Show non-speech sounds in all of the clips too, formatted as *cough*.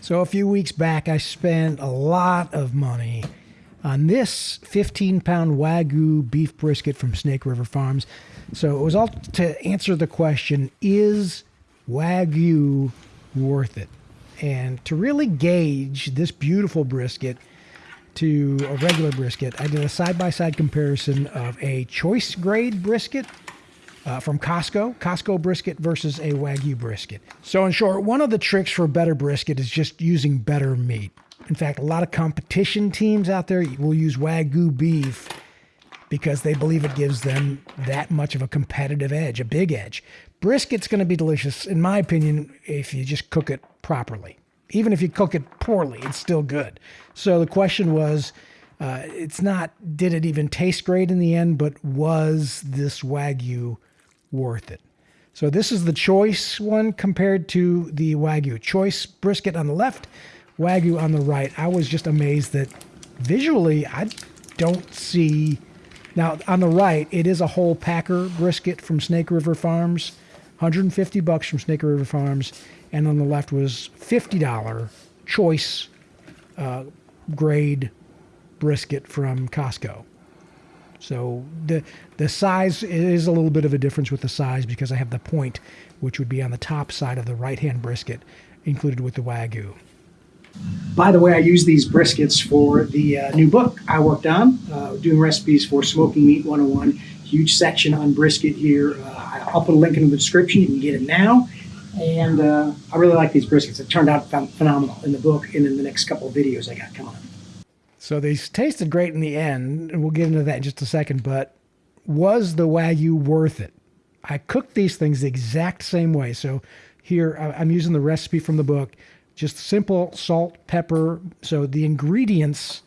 So a few weeks back, I spent a lot of money on this 15 pound Wagyu beef brisket from Snake River Farms. So it was all to answer the question is Wagyu worth it? And to really gauge this beautiful brisket to a regular brisket, I did a side by side comparison of a choice grade brisket uh, from Costco, Costco brisket versus a Wagyu brisket. So, in short, one of the tricks for better brisket is just using better meat. In fact, a lot of competition teams out there will use Wagyu beef because they believe it gives them that much of a competitive edge, a big edge. Brisket's going to be delicious, in my opinion, if you just cook it properly. Even if you cook it poorly, it's still good. So the question was, uh, it's not did it even taste great in the end, but was this Wagyu worth it. So this is the choice one compared to the Wagyu. Choice brisket on the left, Wagyu on the right. I was just amazed that visually I don't see... Now, on the right, it is a whole packer brisket from Snake River Farms. 150 bucks from Snake River Farms. And on the left was $50 choice uh, grade brisket from Costco. So the the size is a little bit of a difference with the size because I have the point, which would be on the top side of the right hand brisket, included with the wagyu. By the way, I use these briskets for the uh, new book I worked on, uh, doing recipes for Smoking Meat 101. Huge section on brisket here. Uh, I'll put a link in the description. You can get it now. And uh, I really like these briskets. It turned out phenomenal in the book and in the next couple of videos I got coming up. So these tasted great in the end, and we'll get into that in just a second, but was the Wagyu worth it? I cooked these things the exact same way. So here I'm using the recipe from the book, just simple salt, pepper. So the ingredients,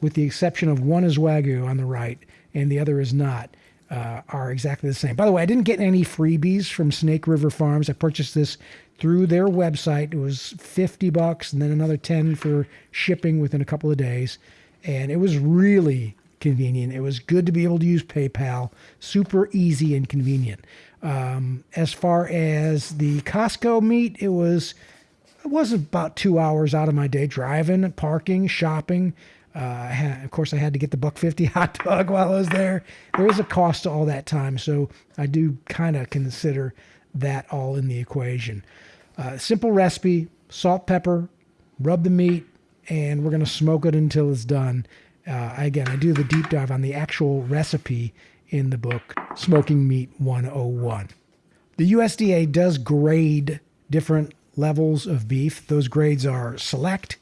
with the exception of one is Wagyu on the right and the other is not, uh, are exactly the same. By the way, I didn't get any freebies from Snake River Farms. I purchased this through their website. It was 50 bucks and then another 10 for shipping within a couple of days. And it was really convenient. It was good to be able to use PayPal, super easy and convenient. Um, as far as the Costco meat, it was it was about two hours out of my day driving, parking, shopping. Uh, had, of course, I had to get the buck fifty *laughs* hot dog while I was there. There is a cost to all that time, so I do kind of consider that all in the equation. Uh, simple recipe, salt, pepper, rub the meat, and we're going to smoke it until it's done. Uh, again, I do the deep dive on the actual recipe in the book, Smoking Meat 101. The USDA does grade different levels of beef. Those grades are select,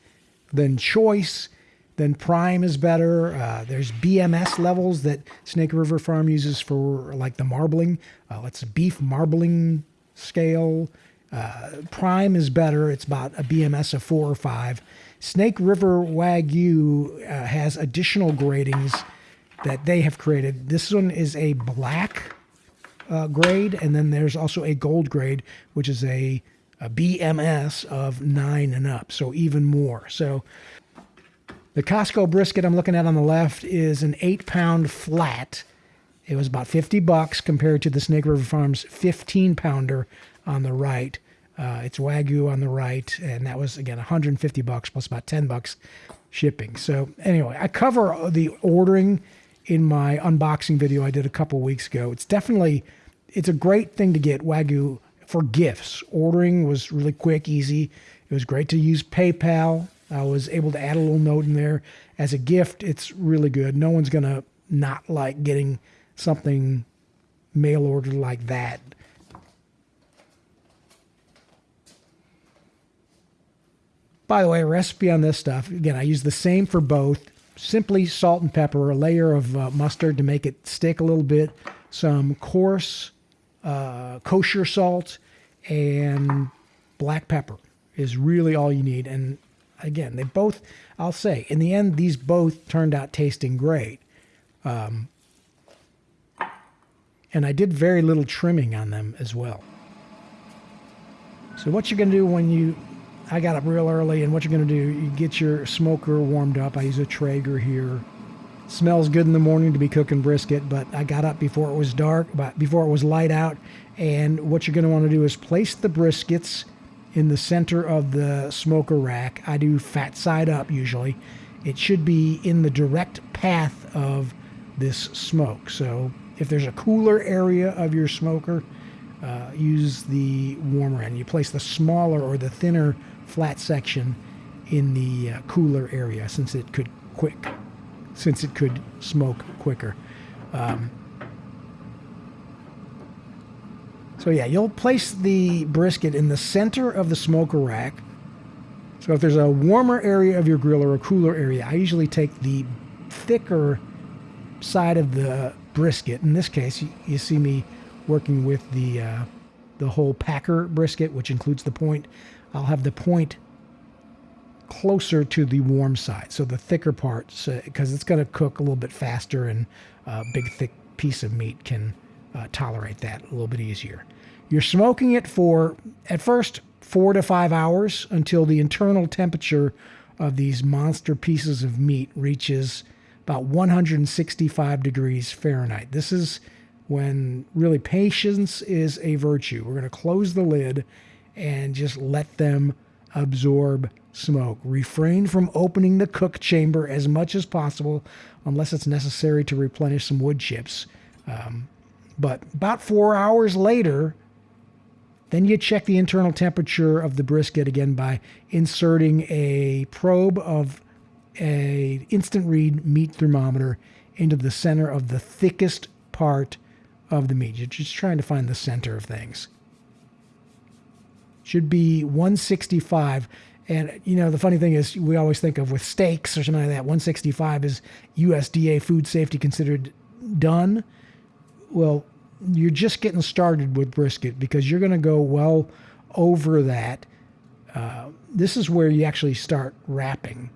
then choice, then prime is better. Uh, there's BMS levels that Snake River Farm uses for like the marbling. Uh, it's beef marbling scale. Uh, Prime is better. It's about a BMS of four or five. Snake River Wagyu uh, has additional gradings that they have created. This one is a black uh, grade, and then there's also a gold grade, which is a, a BMS of nine and up, so even more. So the Costco brisket I'm looking at on the left is an eight pound flat. It was about 50 bucks compared to the Snake River Farms 15 pounder on the right. Uh, it's Wagyu on the right, and that was again 150 bucks plus about 10 bucks shipping. So anyway, I cover the ordering in my unboxing video I did a couple weeks ago. It's definitely it's a great thing to get Wagyu for gifts. Ordering was really quick, easy. It was great to use PayPal. I was able to add a little note in there as a gift. It's really good. No one's gonna not like getting something mail ordered like that. By the way, recipe on this stuff, again, I use the same for both. Simply salt and pepper, a layer of uh, mustard to make it stick a little bit, some coarse uh, kosher salt, and black pepper is really all you need. And again, they both, I'll say, in the end, these both turned out tasting great. Um, and I did very little trimming on them as well. So what you're going to do when you I got up real early, and what you're going to do, you get your smoker warmed up. I use a Traeger here. Smells good in the morning to be cooking brisket, but I got up before it was dark, but before it was light out. And what you're going to want to do is place the briskets in the center of the smoker rack. I do fat side up usually. It should be in the direct path of this smoke. So if there's a cooler area of your smoker, uh, use the warmer end. You place the smaller or the thinner flat section in the uh, cooler area since it could quick, since it could smoke quicker. Um, so yeah, you'll place the brisket in the center of the smoker rack. So if there's a warmer area of your grill or a cooler area, I usually take the thicker side of the brisket. In this case, you, see me working with the uh, the whole packer brisket, which includes the point. I'll have the point closer to the warm side, so the thicker part, because it's going to cook a little bit faster, and a big thick piece of meat can uh, tolerate that a little bit easier. You're smoking it for at first four to five hours until the internal temperature of these monster pieces of meat reaches about 165 degrees Fahrenheit. This is when really patience is a virtue. We're going to close the lid and just let them absorb smoke. Refrain from opening the cook chamber as much as possible unless it's necessary to replenish some wood chips. Um, but about four hours later, then you check the internal temperature of the brisket again by inserting a probe of a instant read meat thermometer into the center of the thickest part of the meat. You're just trying to find the center of things. Should be 165. And, you know, the funny thing is, we always think of with steaks or something like that, 165 is USDA food safety considered done. Well, you're just getting started with brisket because you're going to go well over that. Uh, this is where you actually start wrapping.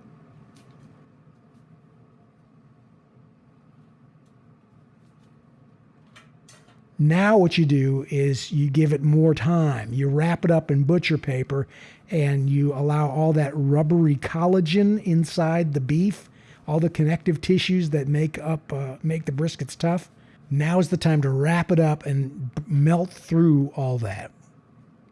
Now, what you do is you give it more time. You wrap it up in butcher paper and you allow all that rubbery collagen inside the beef, all the connective tissues that make up uh, make the briskets tough. Now is the time to wrap it up and melt through all that.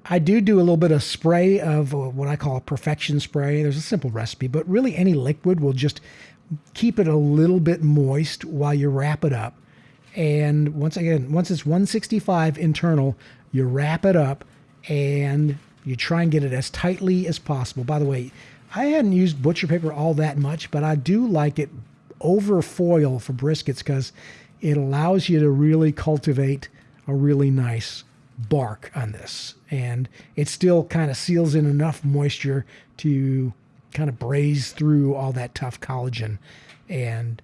I do do a little bit of spray of uh, what I call a perfection spray. There's a simple recipe, but really any liquid will just keep it a little bit moist while you wrap it up and once again, once it's 165 internal, you wrap it up and you try and get it as tightly as possible. By the way, I hadn't used butcher paper all that much, but I do like it over foil for briskets because it allows you to really cultivate a really nice bark on this. And it still kind of seals in enough moisture to kind of braise through all that tough collagen and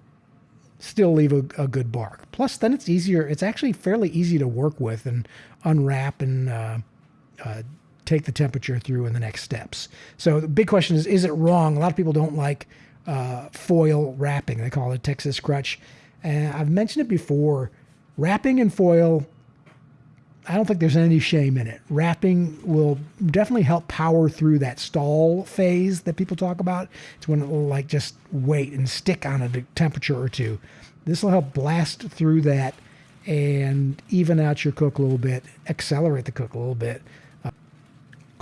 still leave a, a, good bark. Plus, then it's easier. It's actually fairly easy to work with and unwrap and uh, uh, take the temperature through in the next steps. So the big question is: Is it wrong? A lot of people don't like uh, foil wrapping. They call it Texas crutch. And I've mentioned it before. Wrapping in foil I don't think there's any shame in it. Wrapping will definitely help power through that stall phase that people talk about. It's when it will like just wait and stick on a temperature or two. This will help blast through that and even out your cook a little bit, accelerate the cook a little bit.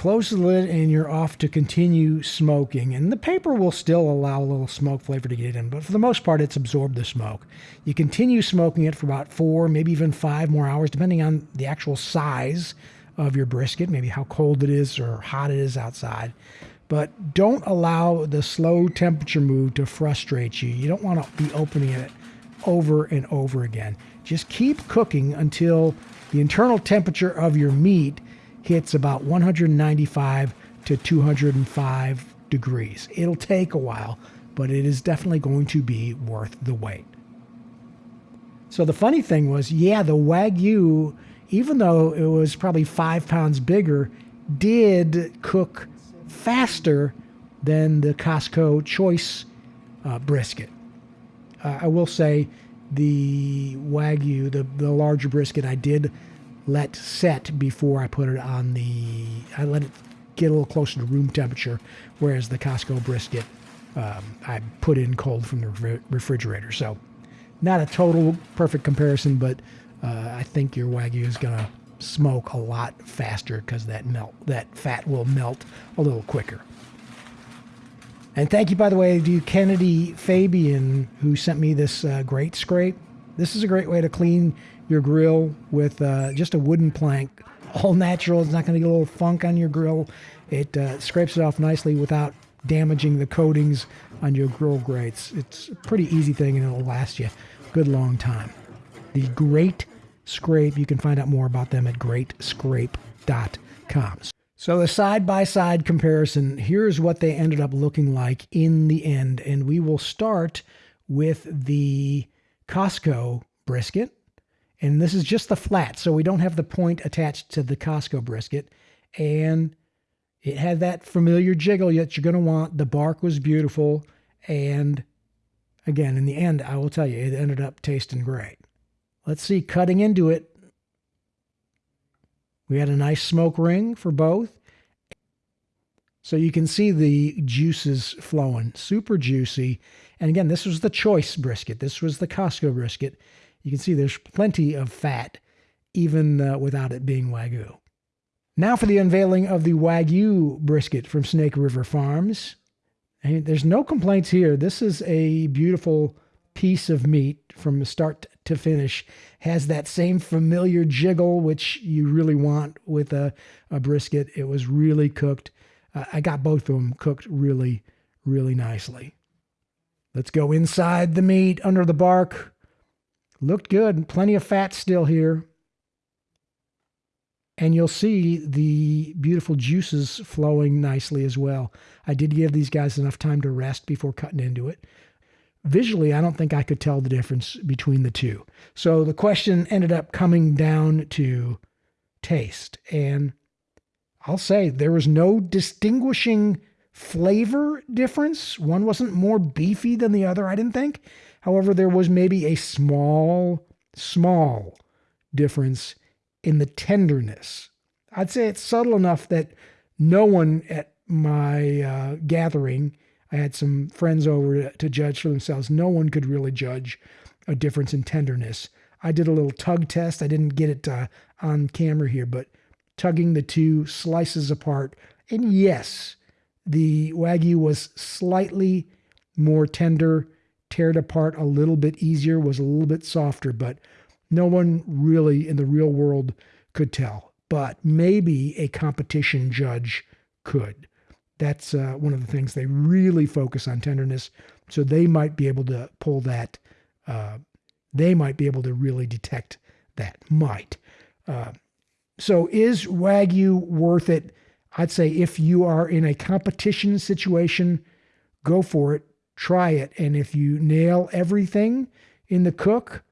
Close the lid and you're off to continue smoking. And the paper will still allow a little smoke flavor to get in, but for the most part, it's absorbed the smoke. You continue smoking it for about four, maybe even five more hours, depending on the actual size of your brisket, maybe how cold it is or hot it is outside. But don't allow the slow temperature move to frustrate you. You don't want to be opening it over and over again. Just keep cooking until the internal temperature of your meat hits about 195 to 205 degrees. It'll take a while, but it is definitely going to be worth the wait. So the funny thing was, yeah, the Wagyu, even though it was probably five pounds bigger, did cook faster than the Costco Choice uh, brisket. Uh, I will say the Wagyu, the, the larger brisket, I did let set before I put it on the. I let it get a little closer to room temperature, whereas the Costco brisket um, I put in cold from the refrigerator. So, not a total perfect comparison, but uh, I think your Wagyu is to smoke a lot faster because that melt that fat will melt a little quicker. And thank you, by the way, to Kennedy Fabian who sent me this uh, great scrape. This is a great way to clean your grill with uh, just a wooden plank, all natural. It's not going to get a little funk on your grill. It uh, scrapes it off nicely without damaging the coatings on your grill grates. It's a pretty easy thing and it'll last you a good long time. The Great Scrape, you can find out more about them at greatscrape.com. So the side by side comparison, here's what they ended up looking like in the end. And we will start with the Costco brisket. And this is just the flat, so we don't have the point attached to the Costco brisket. And it had that familiar jiggle that you're going to want. The bark was beautiful. And again, in the end, I will tell you, it ended up tasting great. Let's see, cutting into it, we had a nice smoke ring for both. So you can see the juices flowing, super juicy. And again, this was the choice brisket. This was the Costco brisket. You can see there's plenty of fat, even uh, without it being Wagyu. Now for the unveiling of the Wagyu brisket from Snake River Farms. And there's no complaints here. This is a beautiful piece of meat from start to finish. Has that same familiar jiggle, which you really want with a, a brisket. It was really cooked. I got both of them cooked really, really nicely. Let's go inside the meat, under the bark. Looked good. Plenty of fat still here and you'll see the beautiful juices flowing nicely as well. I did give these guys enough time to rest before cutting into it. Visually, I don't think I could tell the difference between the two. So the question ended up coming down to taste. And I'll say there was no distinguishing flavor difference. One wasn't more beefy than the other, I didn't think. However, there was maybe a small, small difference in the tenderness. I'd say it's subtle enough that no one at my uh, gathering, I had some friends over to, judge for themselves, no one could really judge a difference in tenderness. I did a little tug test. I didn't get it uh, on camera here, but tugging the two slices apart. And yes, the Wagyu was slightly more tender, teared apart a little bit easier, was a little bit softer, but no one really in the real world could tell, but maybe a competition judge could. That's uh, one of the things they really focus on tenderness. So they might be able to pull that. Uh, they might be able to really detect that. Might. Uh, so is Wagyu worth it? I'd say if you are in a competition situation, go for it, try it. And if you nail everything in the cook,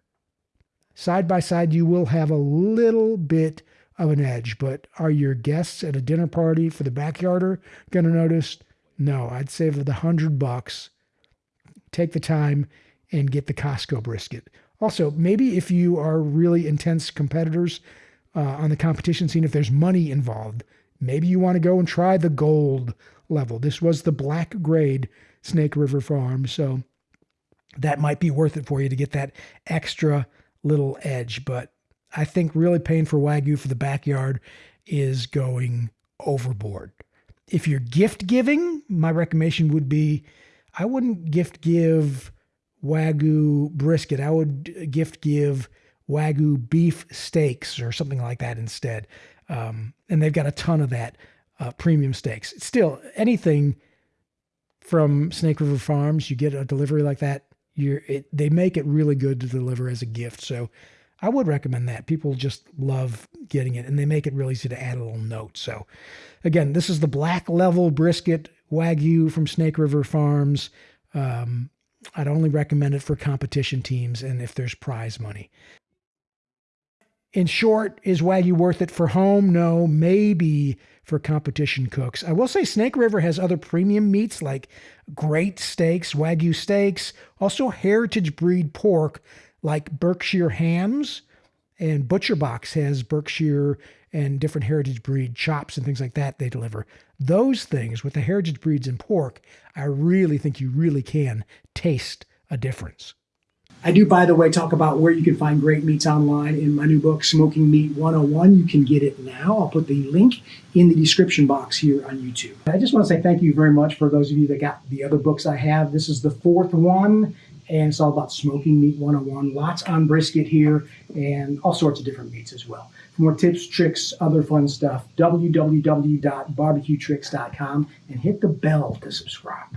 Side by side, you will have a little bit of an edge, but are your guests at a dinner party for the backyarder going to notice? No, I'd save the hundred bucks, take the time, and get the Costco brisket. Also, maybe if you are really intense competitors uh, on the competition scene, if there's money involved, maybe you want to go and try the gold level. This was the black grade Snake River Farm, so that might be worth it for you to get that extra little edge. But I think really paying for Wagyu for the backyard is going overboard. If you're gift giving, my recommendation would be I wouldn't gift give Wagyu brisket. I would gift give Wagyu beef steaks or something like that instead. Um, and they've got a ton of that uh, premium steaks. Still, anything from Snake River Farms, you get a delivery like that, you're it, they make it really good to deliver as a gift. So I would recommend that. People just love getting it and they make it really easy to add a little note. So again, this is the black level brisket Wagyu from Snake River Farms. Um, I'd only recommend it for competition teams and if there's prize money. In short, is Wagyu worth it for home? No, maybe for competition cooks. I will say Snake River has other premium meats like great steaks, Wagyu steaks, also heritage breed pork like Berkshire hams. And Butcher Box has Berkshire and different heritage breed chops and things like that they deliver. Those things with the heritage breeds and pork, I really think you really can taste a difference. I do, by the way, talk about where you can find great meats online in my new book, Smoking Meat 101. You can get it now. I'll put the link in the description box here on YouTube. I just want to say thank you very much for those of you that got the other books I have. This is the fourth one, and it's all about Smoking Meat 101. Lots on brisket here and all sorts of different meats as well. For more tips, tricks, other fun stuff, www.barbecuetricks.com and hit the bell to subscribe.